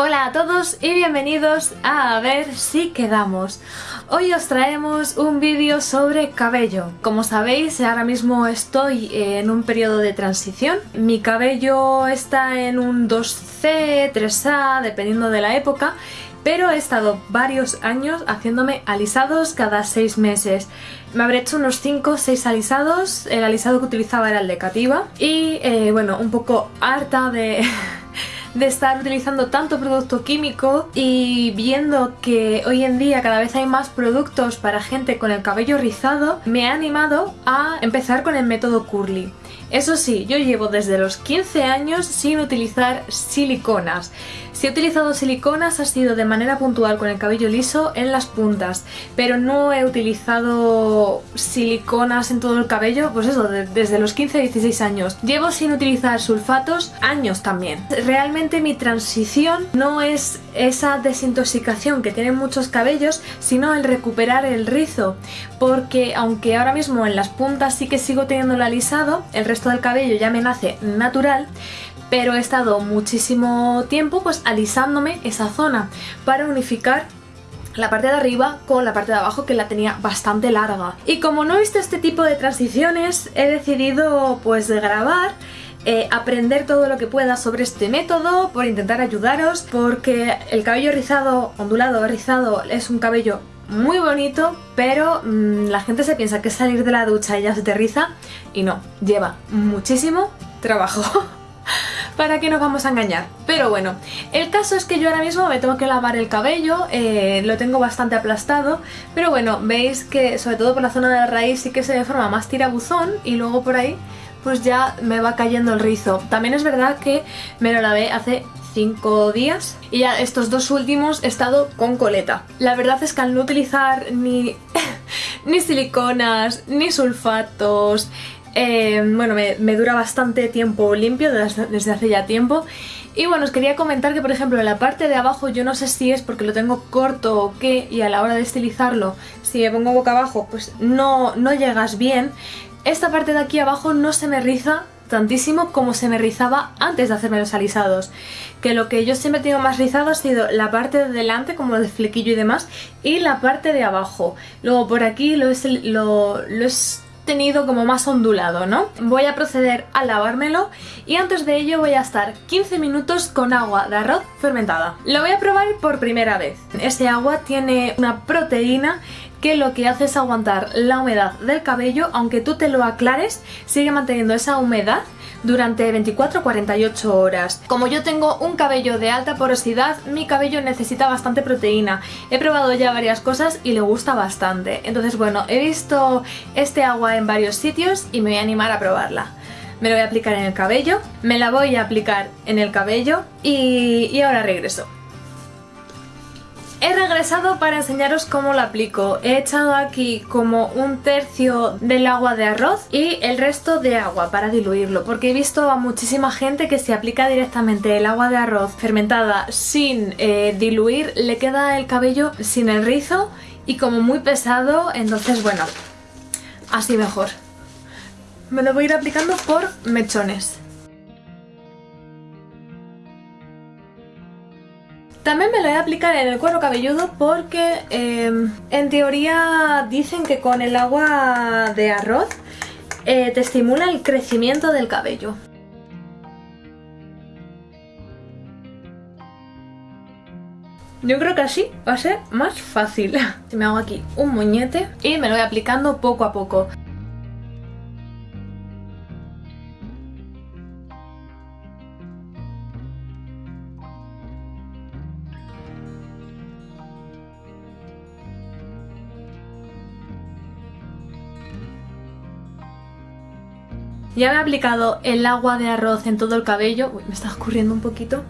Hola a todos y bienvenidos a A ver si quedamos. Hoy os traemos un vídeo sobre cabello. Como sabéis, ahora mismo estoy en un periodo de transición. Mi cabello está en un 2C, 3A, dependiendo de la época, pero he estado varios años haciéndome alisados cada 6 meses. Me habré hecho unos 5 o 6 alisados, el alisado que utilizaba era el de Cativa y eh, bueno, un poco harta de... de estar utilizando tanto producto químico y viendo que hoy en día cada vez hay más productos para gente con el cabello rizado, me ha animado a empezar con el método Curly. Eso sí, yo llevo desde los 15 años sin utilizar siliconas. Si he utilizado siliconas ha sido de manera puntual con el cabello liso en las puntas, pero no he utilizado siliconas en todo el cabello, pues eso, desde los 15 a 16 años. Llevo sin utilizar sulfatos años también. Realmente mi transición no es esa desintoxicación que tienen muchos cabellos, sino el recuperar el rizo, porque aunque ahora mismo en las puntas sí que sigo teniendo alisado, el resto del cabello ya me nace natural, pero he estado muchísimo tiempo pues alisándome esa zona para unificar la parte de arriba con la parte de abajo que la tenía bastante larga. Y como no he visto este tipo de transiciones, he decidido pues grabar eh, aprender todo lo que pueda sobre este método por intentar ayudaros porque el cabello rizado, ondulado rizado es un cabello muy bonito pero mm, la gente se piensa que salir de la ducha y ya se te riza y no, lleva muchísimo trabajo. ¿Para qué nos vamos a engañar? Pero bueno, el caso es que yo ahora mismo me tengo que lavar el cabello, eh, lo tengo bastante aplastado, pero bueno, veis que sobre todo por la zona de la raíz sí que se forma más tirabuzón y luego por ahí pues ya me va cayendo el rizo. También es verdad que me lo lavé hace 5 días y ya estos dos últimos he estado con coleta. La verdad es que al no utilizar ni, ni siliconas, ni sulfatos, eh, bueno, me, dura bastante tiempo limpio desde, hace ya tiempo. Y bueno, os quería comentar que por ejemplo en la parte de abajo yo no sé si es porque lo tengo corto o qué y a la hora de estilizarlo, si me pongo boca abajo pues no, no llegas bien. Esta parte de aquí abajo no se me riza tantísimo como se me rizaba antes de hacerme los alisados. Que lo que yo siempre tengo más rizado ha sido la parte de delante, como el flequillo y demás, y la parte de abajo. Luego por aquí lo, es, lo, es tenido como más ondulado, ¿no? Voy a proceder a lavármelo y antes de ello voy a estar 15 minutos con agua de arroz fermentada. Lo voy a probar por primera vez. Este agua tiene una proteína que lo que hace es aguantar la humedad del cabello, aunque tú te lo aclares, sigue manteniendo esa humedad durante 24-48 horas. Como yo tengo un cabello de alta porosidad, mi cabello necesita bastante proteína. He probado ya varias cosas y le gusta bastante. Entonces bueno, he visto este agua en varios sitios y me voy a animar a probarla. Me lo voy a aplicar en el cabello, me la voy a aplicar en el cabello y, y ahora regreso. He regresado para enseñaros cómo lo aplico. He echado aquí como un tercio del agua de arroz y el resto de agua para diluirlo porque he visto a muchísima gente que se aplica directamente el agua de arroz fermentada sin eh, diluir le queda el cabello sin el rizo y como muy pesado entonces bueno, así mejor. Me lo voy a ir aplicando por mechones. También me lo voy a aplicar en el cuero cabelludo porque em, en teoría dicen que con el agua de arroz eh, te estimula el crecimiento del cabello. Yo creo que así va a ser más fácil. Me hago aquí un moñete y me lo voy aplicando poco a poco. Ya me he aplicado el agua de arroz en todo el cabello. Uy, me está escurriendo un poquito.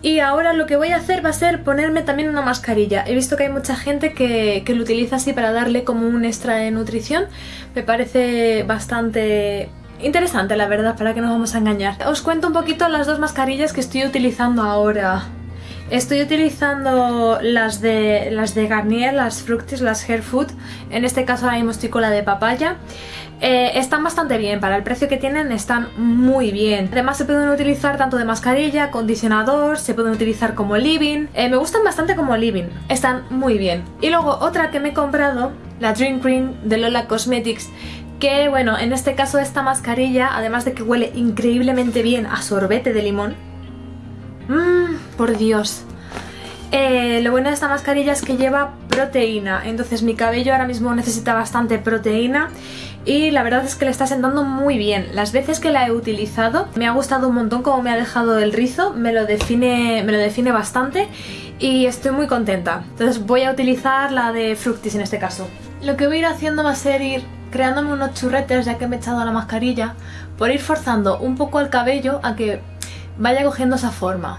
Y ahora lo que voy a hacer va a ser ponerme también una mascarilla. He visto que hay mucha gente que, lo utiliza así para darle como un extra de nutrición. Me parece bastante interesante, la verdad, para que nos vamos a engañar. Os cuento un poquito las dos mascarillas que estoy utilizando ahora. Estoy utilizando las de, las de Garnier, las Fructis, las Hair Food. En este caso ahora mismo la de papaya. Eh, están bastante bien, para el precio que tienen están muy bien. Además se pueden utilizar tanto de mascarilla, acondicionador, se pueden utilizar como living. Eh, me gustan bastante como living, están muy bien. Y luego otra que me he comprado, la Drink Cream de Lola Cosmetics, que bueno, en este caso esta mascarilla, además de que huele increíblemente bien a sorbete de limón, mmm, por Dios, eh, lo bueno de esta mascarilla es que lleva proteína, entonces mi cabello ahora mismo necesita bastante proteína y la verdad es que le está sentando muy bien. Las veces que la he utilizado me ha gustado un montón como me ha dejado el rizo, me lo define, me lo define bastante y estoy muy contenta. Entonces voy a utilizar la de Fructis en este caso. Lo que voy a ir haciendo va a ser ir creándome unos churretes ya que me he echado la mascarilla por ir forzando un poco el cabello a que vaya cogiendo esa forma.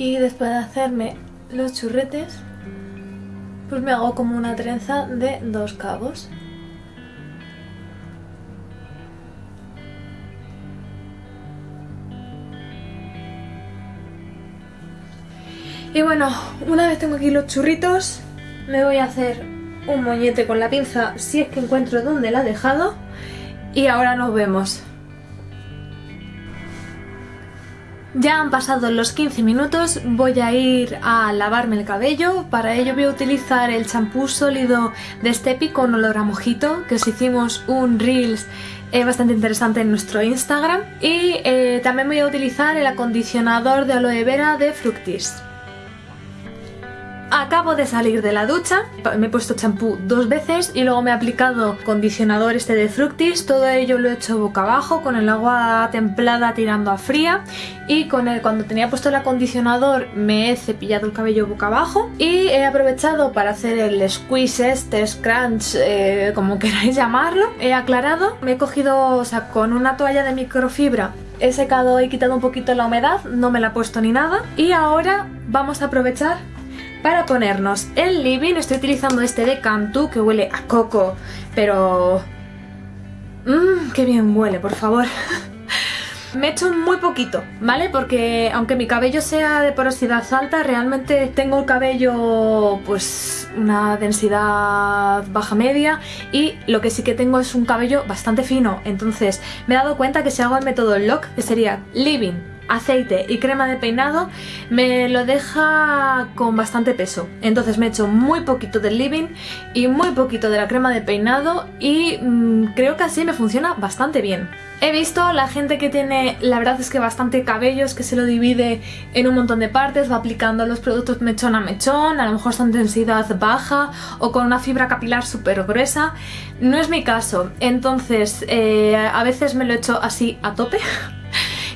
Y después de hacerme los churretes, pues me hago como una trenza de dos cabos. Y bueno, una vez tengo aquí los churritos, me voy a hacer un moñete con la pinza si es que encuentro dónde la he dejado y ahora nos vemos. Ya han pasado los 15 minutos, voy a ir a lavarme el cabello, para ello voy a utilizar el champú sólido de Stepi con olor a mojito, que os hicimos un Reels eh, bastante interesante en nuestro Instagram, y eh, también voy a utilizar el acondicionador de aloe vera de Fructis. Acabo de salir de la ducha, me he puesto champú dos veces y luego me he aplicado condicionador este de Fructis, todo ello lo he hecho boca abajo con el agua templada tirando a fría. Y con el, cuando tenía puesto el acondicionador me he cepillado el cabello boca abajo. Y he aprovechado para hacer el squeeze este, scrunch, eh, como queráis llamarlo, he aclarado, me he cogido, o sea, con una toalla de microfibra he secado y quitado un poquito la humedad, no me la he puesto ni nada. Y ahora vamos a aprovechar para ponernos el living estoy utilizando este de Cantu que huele a coco, pero... Mmm, qué bien huele, por favor. Me he hecho muy poquito, ¿vale? Porque aunque mi cabello sea de porosidad alta, realmente tengo el cabello pues una densidad baja media y lo que sí que tengo es un cabello bastante fino. Entonces me he dado cuenta que si hago el método LOC, que sería living, aceite y crema de peinado me lo deja con bastante peso. Entonces me he hecho muy poquito del living y muy poquito de la crema de peinado y mm, creo que así me funciona bastante bien. He visto la gente que tiene, la verdad es que bastante cabellos, que se lo divide en un montón de partes, va aplicando los productos mechón a mechón, a lo mejor son densidad baja o con una fibra capilar súper gruesa. No es mi caso, entonces eh, a veces me lo he hecho así a tope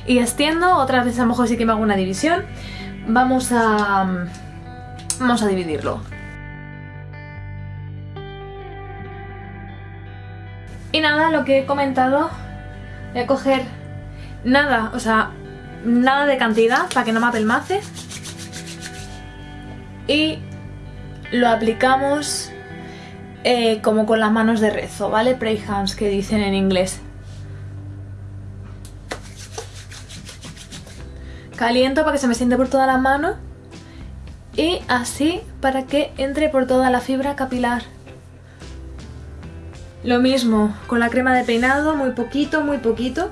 y extiendo, otras veces a lo mejor sí que me hago una división. Vamos a... vamos a dividirlo. Y nada, lo que he comentado, voy a coger nada, o sea, nada de cantidad para que no me apelmace. Y lo aplicamos eh, como con las manos de rezo, ¿vale? Pray hands que dicen en inglés. Caliento para que se me siente por toda la mano y así para que entre por toda la fibra capilar. Lo mismo con la crema de peinado, muy poquito, muy poquito.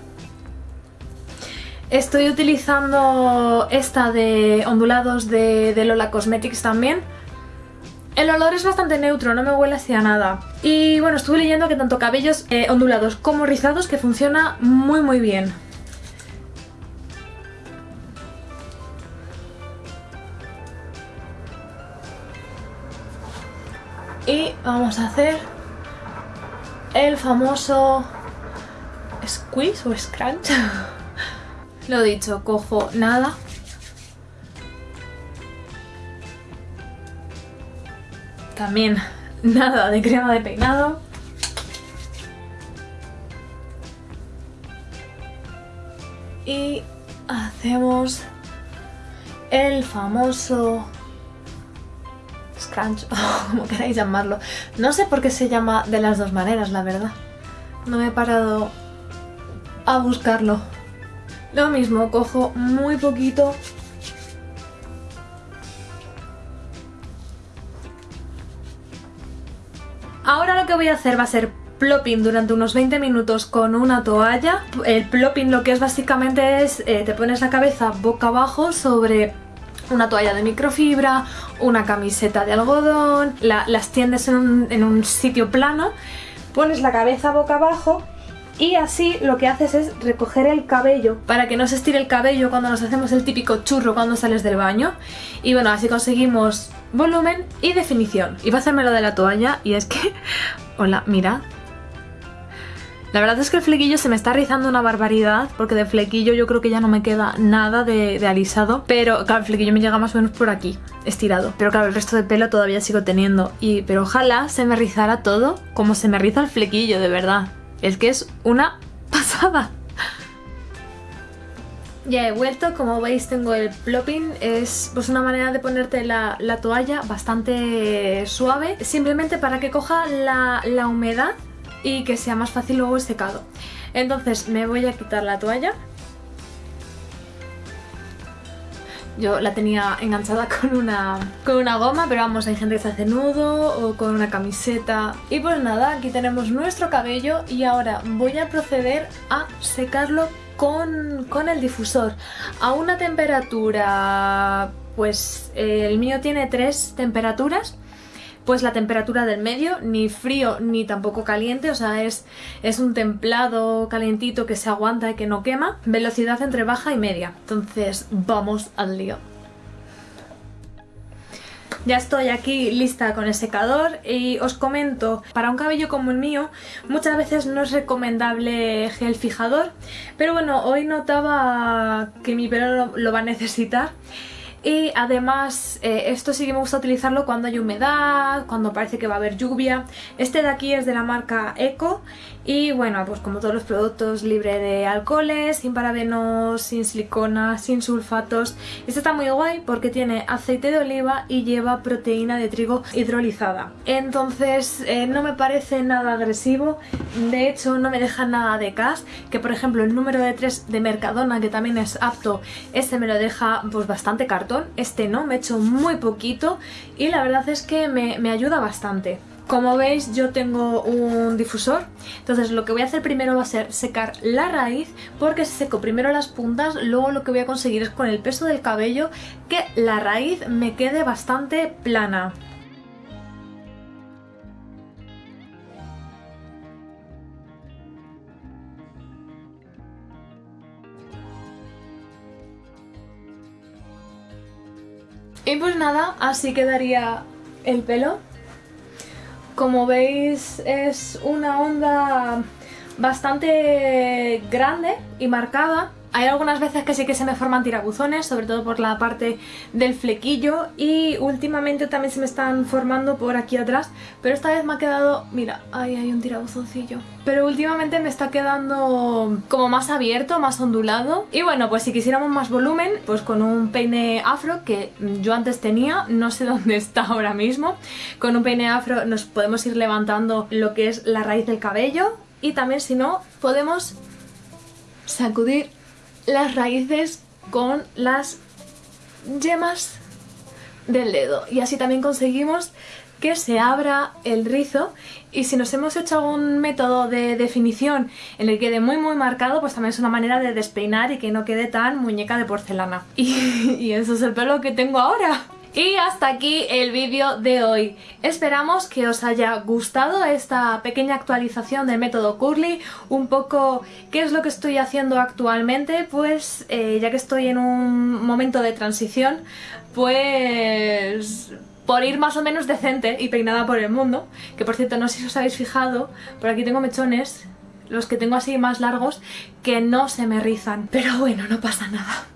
Estoy utilizando esta de ondulados de, Lola Cosmetics también. El olor es bastante neutro, no me huele hacia nada. Y bueno, estuve leyendo que tanto cabellos eh, ondulados como rizados que funciona muy muy bien. Vamos a hacer el famoso squeeze o scrunch. Lo dicho, cojo nada. También nada de crema de peinado. Y hacemos el famoso crunch, o como queráis llamarlo. No sé por qué se llama de las dos maneras, la verdad. No me he parado a buscarlo. Lo mismo, cojo muy poquito Ahora lo que voy a hacer va a ser plopping durante unos 20 minutos con una toalla. El plopping lo que es básicamente es, eh, te pones la cabeza boca abajo sobre una toalla de microfibra, una camiseta de algodón, las tiendes en un, sitio plano, pones la cabeza boca abajo y así lo que haces es recoger el cabello para que no se estire el cabello cuando nos hacemos el típico churro cuando sales del baño y bueno, así conseguimos volumen y definición. Y va a hacerme lo de la toalla y es que... Hola, mira, la verdad es que el flequillo se me está rizando una barbaridad porque de flequillo yo creo que ya no me queda nada de, alisado pero claro, el flequillo me llega más o menos por aquí, estirado. Pero claro, el resto de pelo todavía sigo teniendo y pero ojalá se me rizara todo como se me riza el flequillo, de verdad. Es que es una pasada. Ya he vuelto, como veis tengo el plopping, es pues una manera de ponerte la, toalla bastante suave, simplemente para que coja la, la humedad y que sea más fácil luego el secado. Entonces me voy a quitar la toalla. Yo la tenía enganchada con una, con una goma, pero vamos, hay gente que se hace nudo o con una camiseta. Y pues nada, aquí tenemos nuestro cabello y ahora voy a proceder a secarlo con, con el difusor. A una temperatura, pues el mío tiene tres temperaturas pues la temperatura del medio, ni frío ni tampoco caliente, o sea, es, es un templado calientito que se aguanta y que no quema. Velocidad entre baja y media. Entonces, vamos al lío. Ya estoy aquí lista con el secador y os comento, para un cabello como el mío muchas veces no es recomendable gel fijador, pero bueno, hoy notaba que mi pelo lo va a necesitar y además eh, esto sí que me gusta utilizarlo cuando hay humedad, cuando parece que va a haber lluvia. Este de aquí es de la marca Eco y bueno, pues como todos los productos libre de alcoholes, sin parabenos, sin silicona, sin sulfatos. Este está muy guay porque tiene aceite de oliva y lleva proteína de trigo hidrolizada. Entonces eh, no me parece nada agresivo, de hecho no me deja nada de cas, que por ejemplo el número de 3 de Mercadona que también es apto, este me lo deja pues bastante cartón este no, me he hecho muy poquito y la verdad es que me, me ayuda bastante. Como veis yo tengo un difusor, entonces lo que voy a hacer primero va a ser secar la raíz porque si seco primero las puntas, luego lo que voy a conseguir es con el peso del cabello que la raíz me quede bastante plana. Y pues nada, así quedaría el pelo. Como veis es una onda bastante grande y marcada hay algunas veces que sí que se me forman tirabuzones, sobre todo por la parte del flequillo y últimamente también se me están formando por aquí atrás, pero esta vez me ha quedado... Mira, ahí hay un tirabuzoncillo. Pero últimamente me está quedando como más abierto, más ondulado. Y bueno, pues si quisiéramos más volumen, pues con un peine afro que yo antes tenía, no sé dónde está ahora mismo. Con un peine afro nos podemos ir levantando lo que es la raíz del cabello y también si no, podemos sacudir las raíces con las yemas del dedo. Y así también conseguimos que se abra el rizo. Y si nos hemos hecho algún método de definición en el que quede muy muy marcado pues también es una manera de despeinar y que no quede tan muñeca de porcelana. Y, y eso es el pelo que tengo ahora y hasta aquí el vídeo de hoy. Esperamos que os haya gustado esta pequeña actualización del método Curly, un poco qué es lo que estoy haciendo actualmente, pues eh, ya que estoy en un momento de transición, pues por ir más o menos decente y peinada por el mundo, que por cierto no sé si os habéis fijado, por aquí tengo mechones, los que tengo así más largos, que no se me rizan, pero bueno, no pasa nada.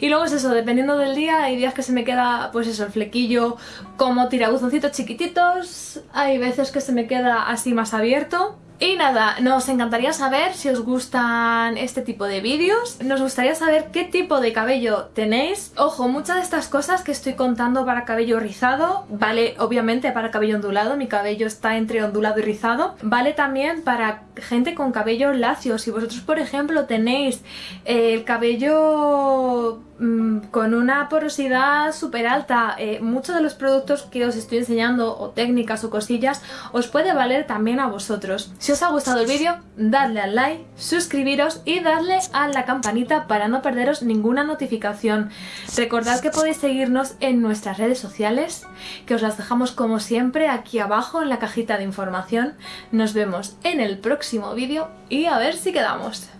Y luego es eso, dependiendo del día, hay días que se me queda, pues eso, el flequillo como tirabuzoncitos chiquititos, hay veces que se me queda así más abierto, Y nada, nos encantaría saber si os gustan este tipo de vídeos, nos gustaría saber qué tipo de cabello tenéis. Ojo, muchas de estas cosas que estoy contando para cabello rizado, vale obviamente para cabello ondulado, mi cabello está entre ondulado y rizado, vale también para gente con cabello lacio. Si vosotros, por ejemplo, tenéis el cabello con una porosidad súper alta, eh, muchos de los productos que os estoy enseñando o técnicas o cosillas os puede valer también a vosotros. Si os ha gustado el vídeo, dadle al like, suscribiros y dadle a la campanita para no perderos ninguna notificación. Recordad que podéis seguirnos en nuestras redes sociales, que os las dejamos como siempre aquí abajo en la cajita de información. Nos vemos en el próximo vídeo y a ver si quedamos.